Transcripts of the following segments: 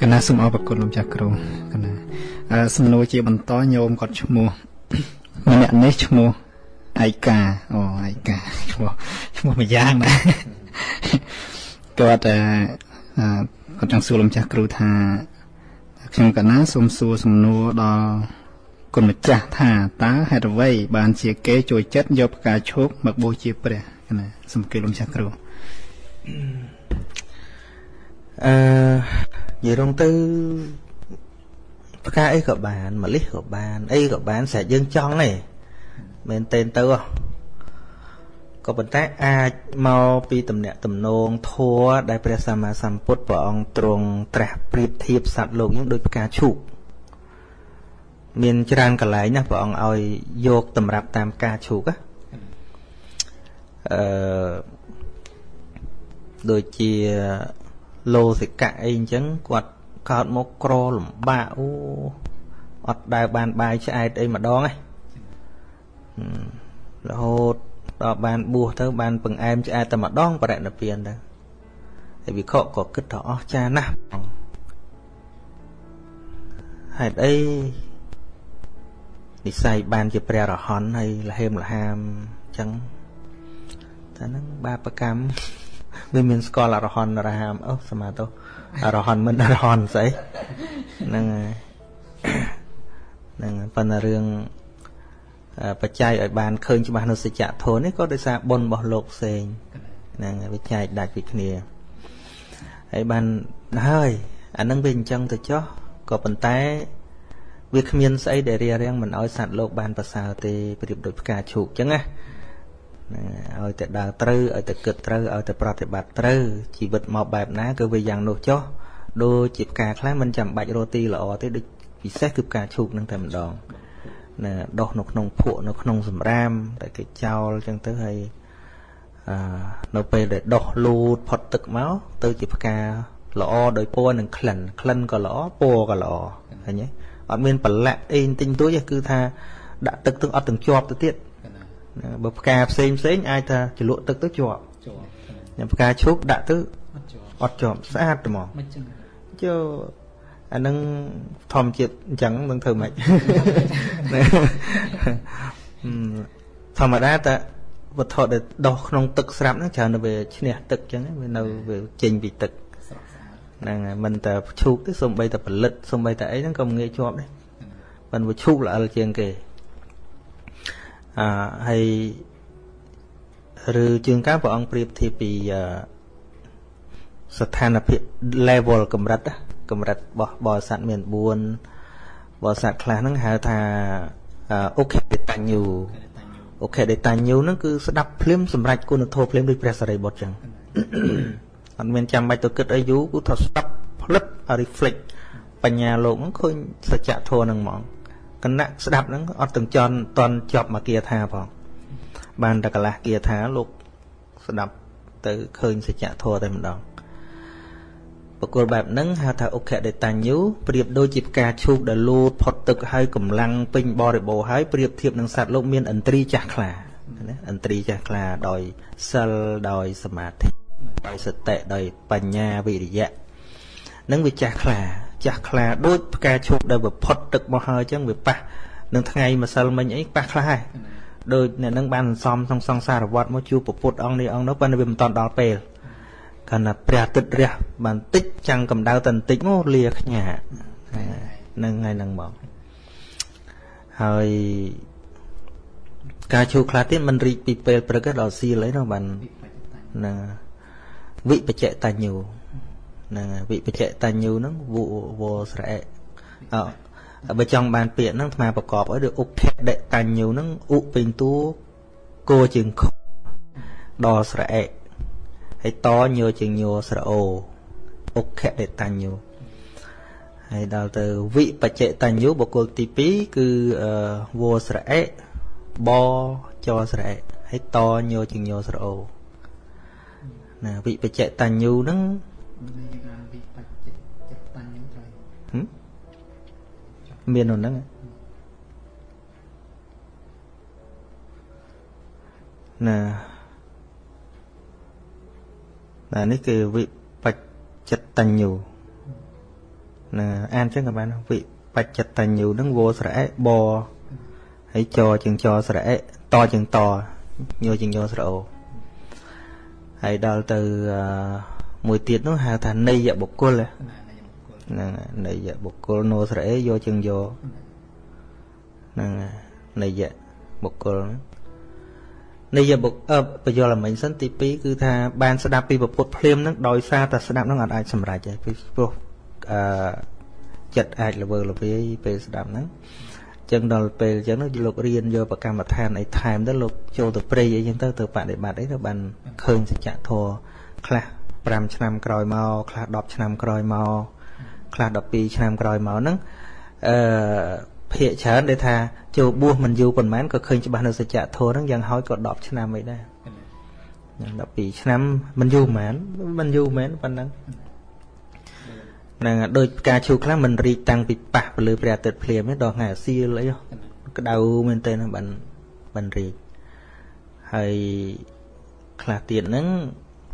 កណាសូមអរគុណលោកចាស់គ្រូកណាសំណួរជាបន្តញោមគាត់ឈ្មោះម្នាក់នេះឈ្មោះឯកាអូឯកាឈ្មោះឈ្មោះមួយយ៉ាងណាគាត់គាត់ចង់សួរលោកចាស់គ្រូថាខ្ញុំកណាសូមសួរសំណួរដល់គុណម្ចាស់ថាតើហេតុអ្វីបានជាគេចូលចិត្តយកផ្កាឈូកមកបូជាព្រះណាសូមគិតលោកចាស់គ្រូអឺ និយាយរងទៅផ្កាអីក៏បានម្លិះក៏បានអីក៏បានស្រេចយើងចង់ទេមែនទេទៅក៏ប៉ុន្តែអាចមកពីតំណាក់តំណងធัวដែលព្រះសម្មាសម្ពុទ្ធព្រះអង្គទ្រង់ត្រាស់ប្រៀបធៀបសត្វលោកយើងដូចផ្កាឈូកមានច្រើនកន្លែងណាព្រះអង្គឲ្យយកតម្រាប់តាមផ្កាឈូកអឺដូចជា លោសិកៈអីអញ្ចឹងគាត់កើតមកក្រលំបាកអូអត់ដែលបានបាយឆ្អែតអីម្ដងឯងរហូតដល់បានបួសទៅបានបង្អែមឆ្អែតតែម្ដងបរិណិព្វានទៅហើយវិខក៏គិតថាអស់ចាណាស់ហេតុអីនិស័យបានជាព្រះរហន្តហើយលហេមលហាមអញ្ចឹងតែហ្នឹងបាបកម្ម វាមានស្គាល់អរហន្តរហាមអូសមាទោអរហន្តមិនអរហន្តស្អីហ្នឹងហើយហ្នឹងប៉ុន្តែរឿងបច្ច័យឲ្យបានឃើញច្បាស់នៅសច្ចធម៌នេះក៏ដោយសារបុណ្យរបស់លោកផ្សេងហ្នឹងវាចែកដាច់ពីគ្នាហើយបានហើយអានឹងវាអញ្ចឹងទៅចុះក៏ប៉ុន្តែ វាគ្មានស្អីដែលរារាំងមិនឲ្យសត្វលោកបានប្រសើរទេប្រៀបដូចផ្កាឈូកអញ្ចឹងណា ឲ្យតែដើរត្រូវឲ្យតែគិតត្រូវឲ្យតែប្រតិបត្តិត្រូវជីវិតមកបែបណាគឺវាយ៉ាងនោះចុះដូចជាផ្កាខ្លះមិនចាំបាច់រស់ទីល្អទេដូចពិសេសគឺផ្កាឈូកនឹងតែម្ដងណាដោះនៅក្នុងភក់នៅក្នុងសម្រាមតែគេចោលអញ្ចឹងទៅហើយអឺនៅពេលដែលដោះលូតផុតទឹកមកទៅជាផ្កាល្អដោយពណ៌និងក្លិនក្លិនក៏ល្អពណ៌ក៏ល្អឃើញទេអត់មានប្រឡាក់អីទិញទួយគឺថាដាក់ទឹកទឹកអត់ទាំងជាប់ទៅទៀត បើផ្កាផ្សេងផ្សេងអាចថាជ្រលក់ទឹកទៅជាប់ជាប់ផ្កាឈូកដាក់ទៅអត់ជាប់ស្អាតហ្មងមិនចឹងចូលអានឹងធម្មជាតិអញ្ចឹងនឹងធ្វើម៉េចធម្មតាតែវត្ថុដែលដោះក្នុងទឹកស្រាប់ហ្នឹងច្រើនទៅវាឈ្នះទឹកអញ្ចឹងវានៅវាចេញពីទឹកហ្នឹងហើយមិនតែឈូកទេសំបីតែផលិតសំបីតែអីហ្នឹងក៏ងាយជាប់ដែរមិនវាឈូកល្អិលជាងគេ អឺហើយឬជាងការព្រះអង្គប្រៀបធៀបពីស្ថានភាព level កម្រិតកម្រិតរបស់បរិស័ទមាន4បរិស័ទខ្លះហ្នឹងហៅថាអូខេដេតាញូអូខេដេតាញូហ្នឹងគឺស្ដាប់ភ្លាមសម្រាប់គុណធម៌ភ្លាមដូចព្រះសារីបុត្រចឹងអត់មានចាំបាច់ទៅគិតអីយូរគឺថាស្ដាប់ផ្លឹប reflect បញ្ញាលោកហ្នឹងឃើញសច្ចធម៌ហ្នឹងហ្មង គណៈស្ដាប់ហ្នឹងអត់ទាំងចន់តន់ជាប់មកគាថាផងបានតែកន្លះគាថាលោកស្ដាប់ទៅឃើញសច្ចធម៌តែម្ដងបកគលបែបហ្នឹងហៅថាអុខដេតាញូប្រៀបដូចជាផ្កាឈូកដែលលូតផុតទឹកហើយកម្លាំងពេញបរិបូរហើយប្រៀបធៀបនឹងសត្វលោកមានឥន្ទ្រីចាស់ខ្លាណាឥន្ទ្រីចាស់ខ្លាដោយសិលដោយសមាធិដោយសតិដោយបញ្ញាវិរិយៈនឹងវាចាស់ខ្លា ចាស់ខ្លាដូចផ្កាឈូកដែលវាផុតទឹកមកហើយអញ្ចឹងវាប៉ះនឹងថ្ងៃម្សិលមិញអីប៉ះខ្លះហើយដូចអ្នកនឹងបានសំក្នុងសង្សារវត្តមកជួបពពុទ្ធអង្គនេះអង្គនោះប៉ុន្តែវាមិនតាន់ដល់ពេលកាលណាព្រះអាទិត្យរះបានតិចចាំងកម្ដៅតែបន្តិចមកលាខ្ញានឹងថ្ងៃហ្នឹងមកហើយការជួខ្លះទៀតมันរីកពីពេលព្រឹកដល់សៀលអីនោះបាននឹងវិបច្ចតញ្ញូ ហ្នឹងវិបច្ចតញ្ញូហ្នឹងវវស្រែអបើចង់បានពាក្យហ្នឹងអាត្មាប្រកបឲ្យដូចឧបភដតញ្ញូហ្នឹងឧពេញតួគោជើងខដល់ស្រែហើយតញោជាងញោស្រអូអុខដេតញ្ញូហើយដល់ទៅវិបច្ចតញ្ញូបុគ្គលទី2គឺវោស្រអេបចស្រអេហើយតញោជាងញោស្រអូណាវិបច្ចតញ្ញូហ្នឹង មាននោះហ្នឹងណាណានេះគឺវិបច្ចតញ្ញូណាអានចឹងក៏បានវិបច្ចតញ្ញូហ្នឹងវោស្រៈបហើយចជាងចស្រៈតជាងតញោជាងញោស្រអូហើយដល់ទៅ មួយទៀតនោះហៅថាន័យបុគ្គលហ្នឹងន័យបុគ្គលណូស្រៈយកជាងយកហ្នឹងន័យបុគ្គលន័យបុគ្គលបញ្យលមិញសិនទី2គឺថាបានស្ដាប់ពីពុទ្ធភ្លាមហ្នឹងដោយសារតែស្ដាប់ហ្នឹងអត់អាចសម្រេចទេពីព្រោះអឺចិត្តអាចល្វើល្វាយពេលស្ដាប់ហ្នឹងចឹងដល់ពេលចឹងលោករៀនយកប្រកម្មដ្ឋានអីថែមទៅលោកចូលទៅព្រៃអីចឹងទៅទៅបដិបត្តិអីទៅបានឃើញសច្ចធម៌ខ្លះ 5ឆ្នាំក្រោយមកខ្លះ10ឆ្នាំក្រោយមកខ្លះ12ឆ្នាំក្រោយមកហ្នឹងអឺភាកច្រើនដែលថាចូលបួសមិនយូរប៉ុន្មានក៏ឃើញច្បាស់នៅសច្ចធម៌ហ្នឹងយ៉ាងហោចក៏10ឆ្នាំអីដែរ12ឆ្នាំមិនយូរមែនមិនយូរមែនប៉ុណ្ណឹងហ្នឹងដូចផ្កាឈូកខ្លះមិនរីកតាំងពីប៉ះទៅលើព្រះអាទិត្យភ្លាមទេដល់ថ្ងៃអាសៀលអីក្តៅមែនតើបានបានរីកហើយខ្លះទៀតហ្នឹង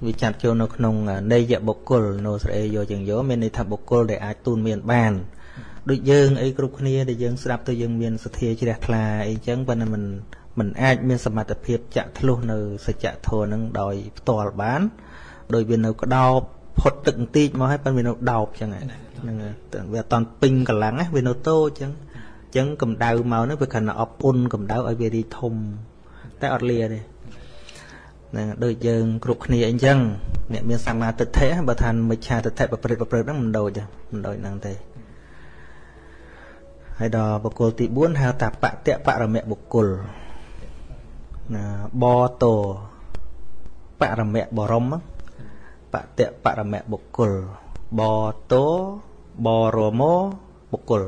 វាចាត់ចូលនៅក្នុងនេយបុគ្គលនៅស្រេយកជាងយកមានន័យថាបុគ្គលដែលអាចទូនមានបានដូចយើងអីគ្រប់គ្នាដែលយើងស្ដាប់ទៅយើងមានសទ្ធាជ្រះថ្លាអីចឹងប៉ុន្តែมันมันអាចមានសមត្ថភាពចាក់ធ្លុះនៅសច្ចធម៌នឹងដោយផ្ទាល់បានដោយវានៅក្តោបផុតទឹកបន្តិចមកហើយប៉ុន្តែវានៅដោបចឹងហ្នឹងវាអត់តន់ពេញកម្លាំងណាវានៅតូចចឹងចឹងកម្ដៅមកហ្នឹងវាគ្រាន់តែអបអ៊ុនកម្ដៅឲ្យវារីធំតែអត់លាទេហ្ នឹងដូចយើងគ្រប់គ្នាអញ្ចឹងអ្នកមានសមាទិដ្ឋិបើថាមិច្ឆាទិដ្ឋិប្រព្រឹត្តប្រព្រឹត្តហ្នឹងមិនដូចមិនដូចហ្នឹងទេហើយដល់បុគ្គលទី4ហៅថាបតិបរមៈបុគ្គលណាបតោបរមៈបរមបតិបរមៈបុគ្គលបតោបរមោបុគ្គល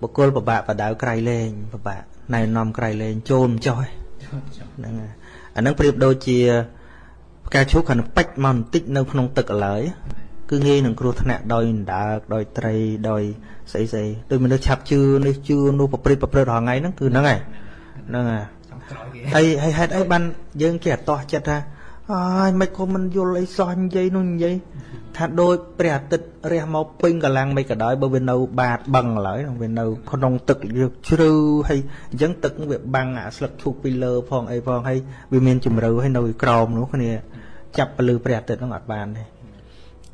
បុគ្គលពិបាកបដៅក្រៃលែងពិបាកណែនាំក្រៃលែងចូលមិនចោះហ្នឹងហើយ អានឹងប្រៀបដូចជាផ្កាឈូកគាត់ពេចមកបន្តិចនៅក្នុងទឹកឥឡូវគឺងាយនឹងគ្រោះថ្នាក់ដោយដើកដោយត្រីដោយស្អីស្អីដូចមនុស្សឆាប់ជឿនេះជឿនោះប្រព្រឹត្តប្រព្រឹត្តរាល់ថ្ងៃហ្នឹងគឺហ្នឹងហើយហ្នឹងហើយហើយហេតុអីបានយើងគេអត់តោះចិត្តថា អើយមិនក៏មិនយល់អីសោះនិយាយនោះនិយាយថាដូចព្រះអាទិត្យរះមកពេញកម្លាំងមិនក៏ដោយបើវានៅបាតបឹងឡើយវានៅក្នុងទឹកជ្រៅហើយអញ្ចឹងទឹកវាបាំងអាស្លឹកឈូកពីលើផងអីផងហើយវាមានជំរឿហើយនៅក្រោមនោះគ្នាចាប់ពលឺព្រះអាទិត្យនោះអត់បានទេ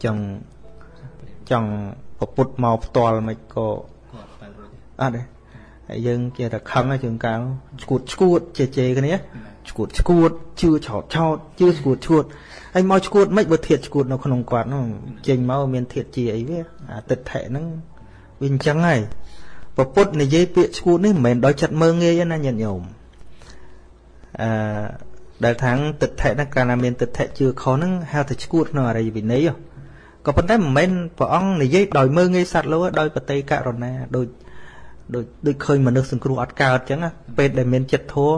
ចង់ចង់ប្រពុតមកផ្ទាល់មិនក៏អត់ទេហើយយើងជាតែខឹងជើងកាលឈួតឈួតជេជេគ្នា ឈួតឈួតជឿឆោតឆោតជឿឈួតឈួតហើយមកឈួតមិនបើធៀបឈួតនៅក្នុងគាត់នោះចេញមកមានធៀបជាអីវាអាទិដ្ឋិហ្នឹងវាអញ្ចឹងហើយពពុទ្ធនិយាយពាក្យឈួតនេះមិនមែនដោយចិត្តមើងងាយណាញាតិញោមអឺដែលថាងទិដ្ឋិហ្នឹងកាលណាមានទិដ្ឋិជឿខុសហ្នឹងហៅថាឈួតក្នុងអរិយវិន័យក៏ប៉ុន្តែមិនមែនព្រះអង្គនិយាយដោយមើងងាយសត្វលោដោយបតីករុណាដូចដូចដូចឃើញមនុស្សសង្គ្រោះអត់កើតអញ្ចឹងពេលដែលមានចិត្តធัว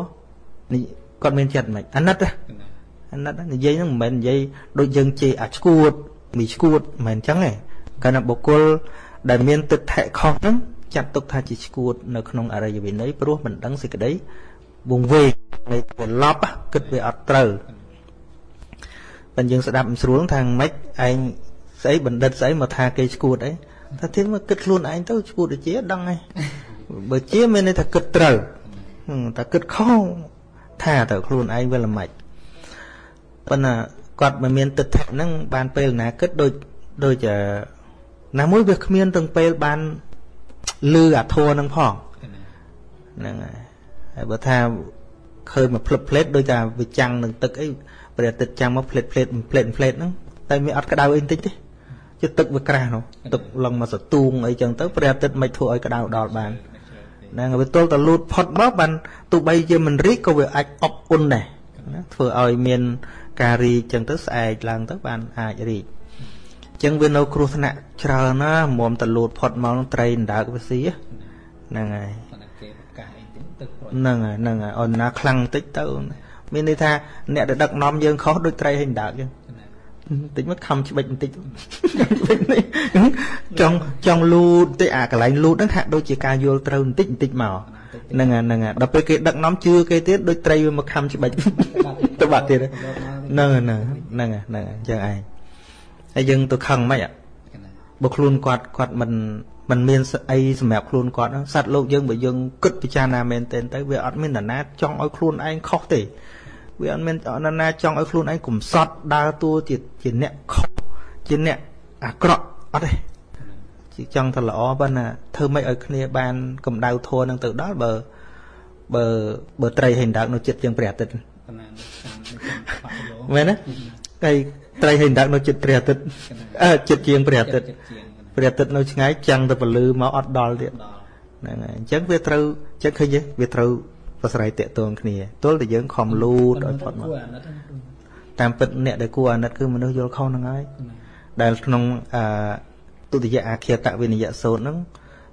គាត់មានចិត្តមិនអាណិតអាណិតនិយាយហ្នឹងមិនមែននិយាយដូចយើងជេរអាឈួតមីឈួតមិនមែនអញ្ចឹងទេកាលណាបុគ្គលដែលមានទឹកថៈខុសហ្នឹងចាត់ទុកថាជាឈួតនៅក្នុងអរិយវិន័យព្រោះមិនដឹងសេចក្តីវងវែងនៃត្រឡប់គិតវាអត់ត្រូវបើយើងស្ដាប់មិនស្រួលថាម៉េចឯងស្អីបណ្ឌិតស្អីមកថាគេឈួតអីថាទៀតមកគិតខ្លួនឯងទៅឈួតដូចជាដឹងហើយបើជាមានន័យថាគិតត្រូវតែគិតខុស ថាទៅខ្លួនឯងវាល្មិចប៉ុន្តែគាត់មិនមានទិដ្ឋិហ្នឹងបានពេលណាគិតដូចដូចណាមួយវាគ្មានទាំងពេលបានលឺអាធัวហ្នឹងផងហ្នឹងហើយហើយបើថាឃើញមកផ្លឹបផ្លេតដូចថាវាចាំងនឹងទឹកអីព្រះអាទិត្យចាំងមកផ្លេតផ្លេតផ្លេតផ្លេតហ្នឹងតែវាអត់ក្តៅអីបន្តិចទេជាទឹកវាក្រាស់នោះទឹកឡើងមកសតួងអីចឹងទៅព្រះអាទិត្យមិនធ្វើឲ្យក្តៅដល់បាន ហ្នឹងវាទល់តែលូតផុតមកបានទោះបីជាមិនរីកក៏វាអាចអបអ៊ុនដែរណាធ្វើឲ្យមានការរីកចឹងទៅស្អែកឡើងទៅបានអាចរីកចឹងវានៅគ្រោះថ្នាក់ច្រើនណាមុំតលូតផុតមកត្រីអណ្ដើកវាស៊ីហ្នឹងហើយហ្នឹងហើយហ្នឹងហើយអនណាខ្លាំងតិចទៅមានន័យថាអ្នកដែលដឹកនាំយើងខុសដូចត្រីហើយអណ្ដើកចឹង តិចមកខំច្បិចបន្តិចចង់ចង់លូតតិចអាកន្លែងលូតហ្នឹងហាក់ដូចជាការយល់ត្រូវបន្តិចបន្តិចមកហ្នឹងហ្នឹងដល់ពេលគេដឹកនាំជឿគេទៀតដូចត្រីវាមកខំច្បិចទៅបាត់ទៀតហ្នឹងហ្នឹងហ្នឹងហ្នឹងអញ្ចឹងឯងហើយយើងទៅខឹងមិនបើខ្លួនគាត់គាត់មិនมันមានអីសម្រាប់ខ្លួនគាត់សត្វលោកយើងបើយើងគិតពិចារណាមែនទែនទៅវាអត់មាននរណាចង់ឲ្យខ្លួនឯងខុសទេ វាអត់មាននរណាចង់ឲ្យខ្លួនឯងកំសត់ដើរតួជាជាអ្នកខុសជាអ្នកអាក្រក់អត់ទេជាចង់តែល្អប៉ុន្តែធ្វើម៉េចឲ្យគ្នាបានកម្ដៅធัวនឹងទៅដល់បើបើបើត្រីហិណ្ដើកនៅចិត្តជាងព្រះអាទិត្យមែនទេហើយត្រីហិណ្ដើកនៅចិត្តព្រះអាទិត្យអឺចិត្តជាងព្រះអាទិត្យព្រះអាទិត្យនៅឆ្ងាយចាំងទៅពលឺមកអត់ដល់ទៀតហ្នឹងហើយអញ្ចឹងវាត្រូវចិត្តឃើញទេវាត្រូវ ប្រស្រ័យតាក់ទងគ្នាទល់តែយើងខំលូតឲ្យផុតមកតាមពិតអ្នកដែលគួរអាណិតគឺមនុស្សយល់ខុសហ្នឹងហើយដែលក្នុងអឺទុតិយអាគាតវិនិយសោតហ្នឹង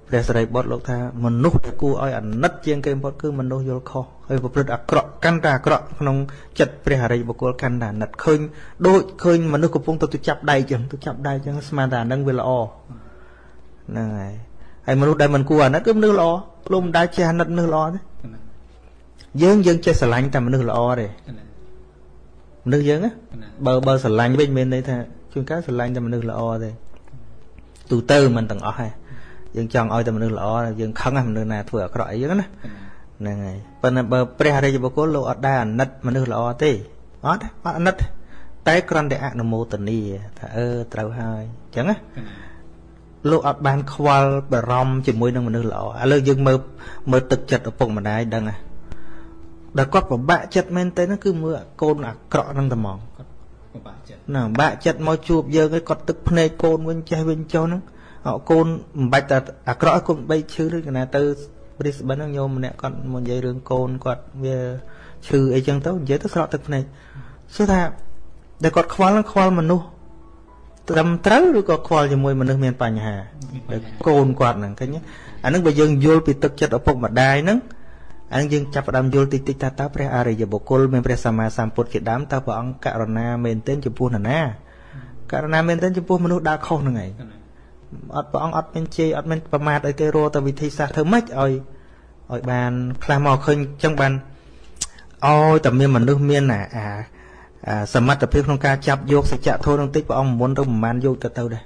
ព្រះសរិបុត្រលោកថាមនុស្សដែលគួរឲ្យអាណិតជាងគេបំផុតគឺមនុស្សយល់ខុសហើយប្រព្រឹត្តអាក្រក់កាន់តែអាក្រក់ក្នុងចិត្តព្រះអរិយបុគ្គលកាន់តែអាណិតឃើញដូចឃើញមនុស្សកំពុងទៅទៅចាប់ដៃចឹងទៅចាប់ដៃចឹងស្មានតែអានឹងវាល្អហ្នឹងហើយហើយមនុស្សដែលមិនគួរអាណិតគឺមនុស្សល្អលោកមិនដែលចេះអាណិតមនុស្សល្អទេ យើងយើងចេះស្រឡាញ់តែមនុស្សល្អទេមនុស្សយើងបើបើស្រឡាញ់វិញមានន័យថាជួនកាលស្រឡាញ់តែមនុស្សល្អទេទូទៅមិនទាំងអស់ទេយើងចង់ឲ្យតែមនុស្សល្អយើងខឹងមនុស្សណាធ្វើអាក្រក់អីចឹងណាហ្នឹងហើយប៉ុន្តែបើព្រះរាជបុគ្គលលោកអត់ដែរអាណិតមនុស្សល្អទេអត់អត់អាណិតតែគ្រាន់តែអនុមោទនីថាអឺត្រូវហើយអញ្ចឹងណាលោកអត់បានខ្វល់បារម្ភជាមួយនឹងមនុស្សល្អឥឡូវយើងមើលមើលទឹកចិត្តឪពុកម្ដាយដឹងណា ដល់គាត់ពិបាកចិត្តមែនទេហ្នឹងគឺមើលកូនអាក្រក់ហ្នឹងតែហ្មងគាត់ពិបាកចិត្តណាពិបាកចិត្តមកជួបយើងឯងគាត់ទឹកភ្នែកកូនវិញចេះវិញចុះហ្នឹងកូនមិនបាច់តែអាក្រក់ឲ្យកូនបីឈឺឬកណាទៅព្រីស្បិនហ្នឹងញោមម្នាក់គាត់មកនិយាយរឿងកូនគាត់វាឈឺអីចឹងទៅនិយាយទៅស្រក់ទឹកភ្នែកសួរថាដែលគាត់ខ្វល់ខ្វល់មនុស្សត្រឹមត្រូវឬក៏ខ្វល់ជាមួយមនុស្សមានបញ្ហាកូនគាត់ហ្នឹងឃើញអាហ្នឹងបើយើងយល់ពីទឹកចិត្តឪពុកម្ដាយហ្នឹង អានឹងយើងចាប់ផ្ដើមយល់តិចតិចថាតើព្រះអរិយបុគ្គលមានព្រះសម្មាសម្ពុទ្ធជាដើមតើព្រះអង្គករុណាមែនទែនចំពោះនរណាករុណាមែនទែនចំពោះមនុស្សដើរខុសហ្នឹងឯងអត់ព្រះអង្គអត់មានជេរអត់មានប្រមាថឲ្យគេរកទៅវិធីសាស្ត្រធ្វើម៉េចឲ្យឲ្យបានខ្លះមកឃើញចឹងបានឲ្យតែមានមនុស្សមានអាអាសមត្ថភាពក្នុងការចាប់យកសច្ចធម៌នឹងតិចព្រះអង្គមុនទៅប្រហែលយកទៅទៅដែរ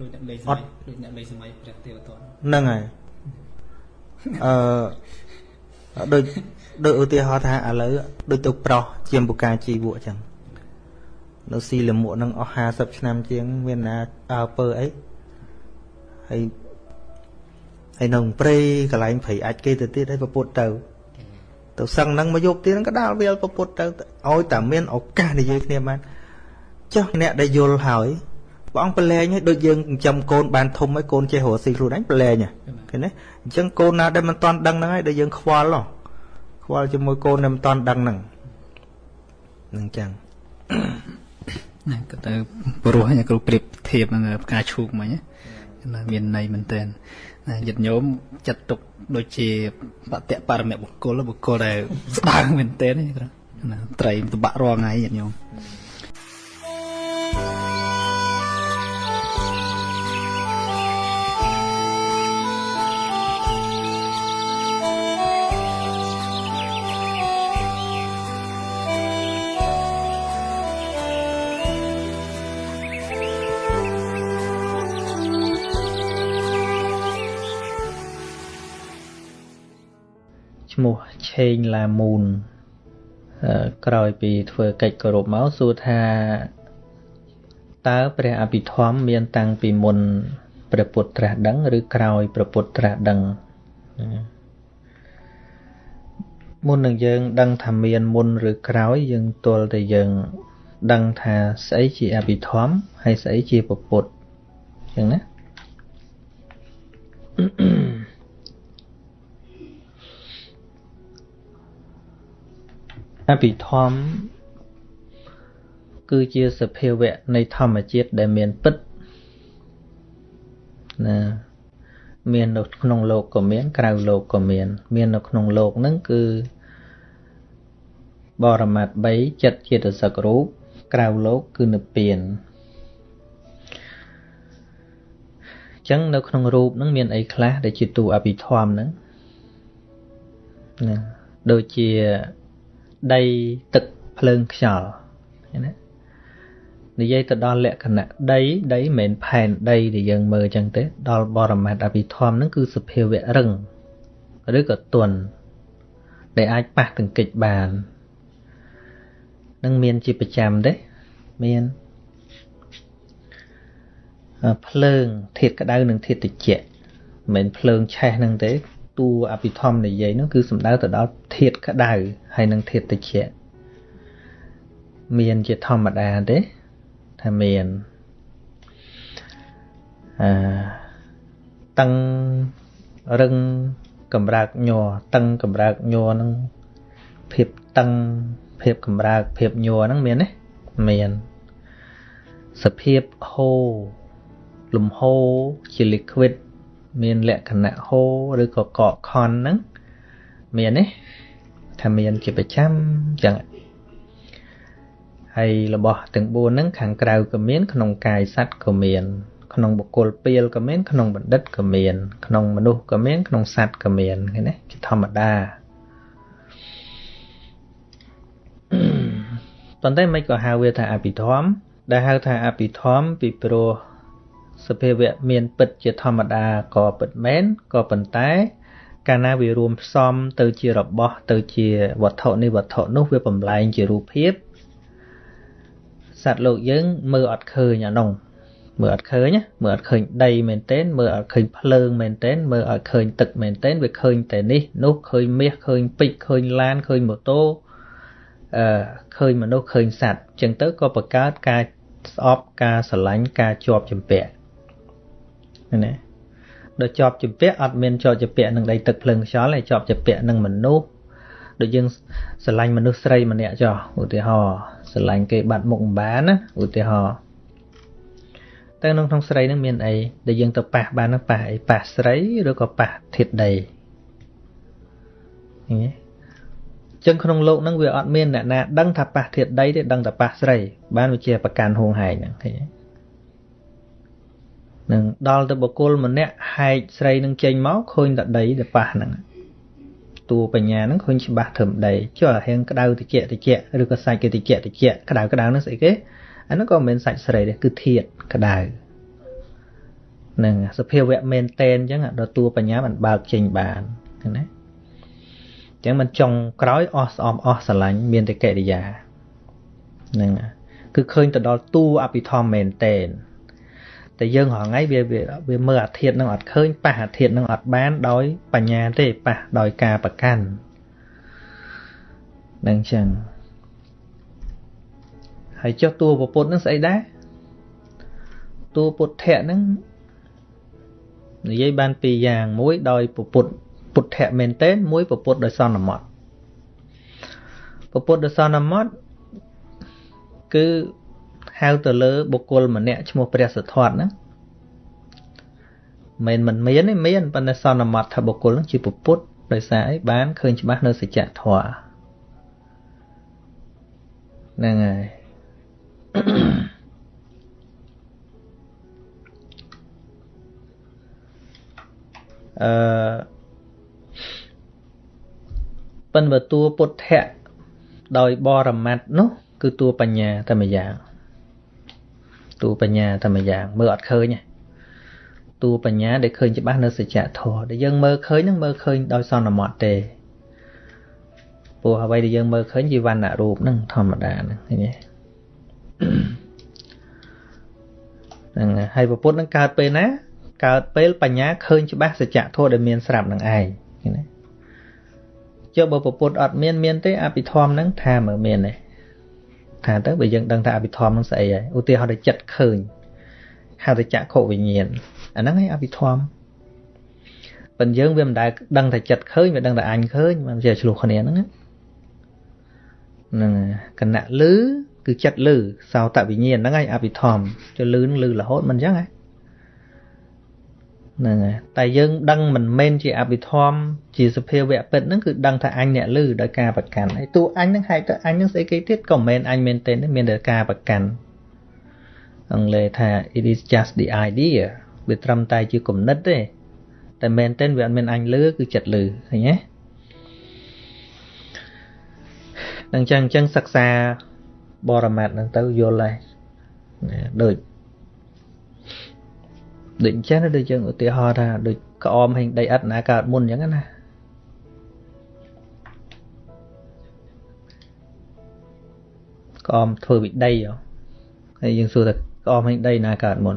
ដូចអ្នកលេងអត់ដូចអ្នកលេងសម័យព្រះទេវទត្តហ្នឹងហើយអឺ ដូចដូចឧទាហរណ៍ថាឥឡូវដូចទៅប្រោះជាបុកាជីវក់អញ្ចឹងនៅស៊ីលមួកនឹងអស់50ឆ្នាំជាង មានណាអើពើអីហើយហើយនៅព្រៃកន្លែងព្រៃអាចគេទៅទៀតហើយពពុតទៅទៅសឹងហ្នឹងមកយកទៀតហ្នឹងក៏ដាល់វាលពពុតទៅឲ្យតែមានឱកាសនិយាយគ្នាបានចុះអ្នកដែលយល់ហើយ ព្រះអង្គប្រឡែងឲ្យដូចយើងចិញ្ចឹមកូនបានធំហើយកូនចេះរកស៊ីខ្លួនឯងប្រឡែងឃើញទេអញ្ចឹងកូនណាដែលមិនតាន់ដឹងហ្នឹងហើយដែលយើងខ្វល់ហ៎ខ្វល់ជាមួយកូនដែលមិនតាន់ដឹងហ្នឹងហ្នឹងចឹងណាក៏ទៅព្រោះញ៉ាគ្រូប្រៀបធៀបនឹងផ្កាឈូកមិញណាមានន័យមែនតើញាតិញោមចាត់ទុកដូចជាបតៈបរមបុគ្គលបុគ្គលដែលស្ដើងមែនតើណាត្រីតបាក់រាល់ថ្ងៃញាតិញោម មោះឆេងឡាមូនក្រោយពីធ្វើកិច្ចគោរពមកសួរថាតើព្រះអភិធម្មមានតាំងពីមុនព្រះពុទ្ធត្រាស់ដឹង ឬក្រោយព្រះពុទ្ធត្រាស់ដឹងមុននឹងយើងដឹងថាមានមុនឬក្រោយយើងទល់តែយើងដឹងថាស្អីជាអភិធម្មហើយស្អីជាពុទ្ធអញ្ចឹងណា អភិធម្មគឺជាសភាវៈនៃធម្មជាតិដែលមានពិតណាមាននៅក្នុងលោកក៏មាន ក្រៅលោកក៏មាន មាននៅក្នុងលោកហ្នឹងគឺបរមត្ថ3ចិត្តជាតិសករូបក្រៅលោកគឺនិព្វានអញ្ចឹងនៅក្នុងរូបហ្នឹងមានអីខ្លះដែលជាទូអភិធម្មហ្នឹងណាដូចជា ដីទឹកភ្លើងខ្យល់ណានិយាយទៅដល់លក្ខណៈដីដីមិនមែនផែនដីដែលយើងមើលអញ្ចឹងទេដល់បរមត្ថអភិធម្មហ្នឹងគឺសភាវៈរឹងឬក៏ទន់ដែលអាចប៉ះទង្គិចបាននឹងមានជាប្រចាំទេមានភ្លើងធាតុក្តៅនិងធាតុត្រជាក់មិនមែនភ្លើងឆេះហ្នឹងទេតួអភិធម្មនិយាយនោះគឺសំដៅទៅដល់ ធាតុក្តៅហើយនិងធាតុត្រជាក់មានជាធម្មតាទេថាមានអឺតឹងរឹងកម្រើកញ័រតឹងកម្រើកញ័រហ្នឹងភាពតឹងភាពកម្រើកភាពញ័រហ្នឹងមានទេមានសភាពហូរលំហូរជា liquid មានលក្ខណៈហូរឬក៏កកខនហ្នឹងមានទេ ថាមានជាប្រចាំចឹងហើយរបស់ទាំង4ហ្នឹងខាងក្រៅក៏មាន ក្នុងកាយសត្វក៏មាន ក្នុងបុគ្គលពីលក៏មាន ក្នុងបណ្ឌិតក៏មាន ក្នុងមនុស្សក៏មានក្នុងសត្វក៏មានឃើញទេជាធម្មតាប៉ុន្តែមិនក៏ហៅវាថាអភិធម្មដែលហៅថាអភិធម្មពីព្រោះសភាវៈមានពិតជាធម្មតាក៏ពិតមែនក៏ប៉ុន្តែ កាលណាវារួមផ្សំទៅជារបស់ទៅជាវត្ថុនេះវត្ថុនោះវាបំលែងជារូបភាពសត្វលោកយើងមើលអត់ឃើញអានោះមើលអត់ឃើញមើលអត់ឃើញដីមែនទែនមើលអត់ឃើញភ្លើងមែនទែនមើលអត់ឃើញទឹកមែនទែនវាឃើញតែនេះនោះឃើញមាសឃើញពេជ្រឃើញឡានឃើញម៉ូតូអឺឃើញមនុស្សឃើញសត្វអញ្ចឹងទៅក៏បង្កើតការស្អប់ការស្រឡាញ់ការជាប់ជំពាក់ណា ដល់ជាប់ជាពាក់អត់មានជាប់ជាពាក់នឹងដីទឹកភ្លើងខ្យល់ហើយជាប់ជាពាក់នឹងមនុស្សដូចយើងស្រឡាញ់មនុស្សស្រីម្នាក់ចោះឧទាហរណ៍ស្រឡាញ់គេបាត់មុខម្បានណាឧទាហរណ៍ទៅក្នុងក្នុងស្រីនឹងមានអីដែលយើងទៅប៉ះបាននឹងប៉ះអីប៉ះស្រីឬក៏ប៉ះធាតុដីឃើញទេចឹងក្នុងលោកនឹងវាអត់មានអ្នកណាដឹងថាប៉ះធាតុដីទេដឹងតែប៉ះស្រីបានវាជាប្រកាន់ហួងហែងហ្នឹងឃើញទេ នឹងដល់ទៅបុគ្គលម្នាក់ហែកស្រីនឹងចេញមកឃើញតែដីដែលប៉ះហ្នឹងតួបញ្ញាហ្នឹងឃើញច្បាស់ធំដីចុះរៀងក្តៅតិចតិចឬក៏សាច់គេតិចតិចក្តៅក្តៅហ្នឹងស្អីគេអាហ្នឹងក៏មិនមែនសាច់ស្រីទេគឺធាតក្តៅនឹងសភាវៈមែនតែនអញ្ចឹងដល់តួបញ្ញាมันបើកចេញបានណាអញ្ចឹងมันចង់ក្រោយអស់ស្អំអស់ស្រឡាញ់មានតែកិរិយានឹងគឺឃើញទៅដល់តួអភិធម្មមែនតែន តែយើងរហងៃវាវាមើលអាធាតនឹងអត់ឃើញប៉ះអាធាតនឹងអត់បានដោយបញ្ញាទេប៉ះដោយការប្រកាន់នឹងចឹងហើយចុះតួពុទ្ធនឹងស្អីដែរតួពុទ្ធៈនឹងនិយាយបានពីរយ៉ាងមួយដោយពុទ្ធពុទ្ធៈមែនទែនមួយពុទ្ធដោយសន្មត់ពុទ្ធដោយសន្មត់គឺ ហៅទៅលើបុគ្គលម្នាក់ឈ្មោះព្រះសទ្ធត្ថហ្នឹងមិនមិនមានទេមានប៉ុន្តែសន្មត់ថាបុគ្គលហ្នឹងជាពុទ្ធដោយសារអីបានឃើញច្បាស់នៅសច្ចធម៌ហ្នឹងហើយអឺប៉ុន្តែតួពុទ្ធៈដោយបរមត្តនោះ គឺតួបញ្ញាតែម្យ៉ាង តួបញ្ញាតែម្យ៉ាងមើលអត់ឃើញទេតួបញ្ញាដែលឃើញច្បាស់នៅសច្ចធម៌ដែលយើងមើលឃើញនឹងមើលឃើញដោយសន្មត់ទេព្រោះអ្វីដែលយើងមើលឃើញជាវណ្ណរូបនឹងធម្មតាហ្នឹងឃើញទេហ្នឹងហើយពពុទ្ធនឹងកើតពេលណាកើតពេលបញ្ញាឃើញច្បាស់សច្ចធម៌ដែលមានស្រាប់នឹងឯងឃើញទេចុះបើពពុទ្ធអត់មានមានទេអភិធម្មហ្នឹងថាមើលមានទេ ថាទៅបើយើងដឹងថាអភិធម្មនឹងស្អីហើយឧទាហរណ៍ទៅចិត្តឃើញហៅទៅចក្ខុវិញ្ញាណអាហ្នឹងឯងអភិធម្មប៉ុន្តែយើងវាមិនដែលដឹងតែចិត្តឃើញវាដឹងតែអញឃើញមិនជាឆ្លោះគ្នាហ្នឹងហ្នឹងគណៈលឺគឺចិត្តលឺសោតវិញ្ញាណហ្នឹងឯងអភិធម្មចុះលឺនឹងលឺរហូតមិនអញ្ចឹងហ៎ ហ្នឹងហើយតែយើងដឹងមិនមែនជាអភិធម្មជាសភាវៈពិតហ្នឹងគឺដឹងថាអញអ្នកលឺដោយការប្រកាន់ហើយតួអញហ្នឹងហេតុទៅអញហ្នឹងស្អីគេទៀតក៏មិនមែនអញមែនទេមានតែការប្រកាន់អង់គ្លេសថា it is just the idea វាត្រឹមតែជាគំនិតទេតែមែនទេវាអត់មានអញលឺគឺចិត្តលឺឃើញទេអញ្ចឹងអញ្ចឹងសិក្សាបរមត្តហ្នឹងទៅយល់ហើយដូច ដូចអញ្ចឹងដូចយើងឧទាហរណ៍ថាដូចក្អមហេងដីឥដ្ឋណាកើតមុនអញ្ចឹងណាក្អមធ្វើពីដីហើយយើងសួរថាក្អមហេងដីណាកើតមុន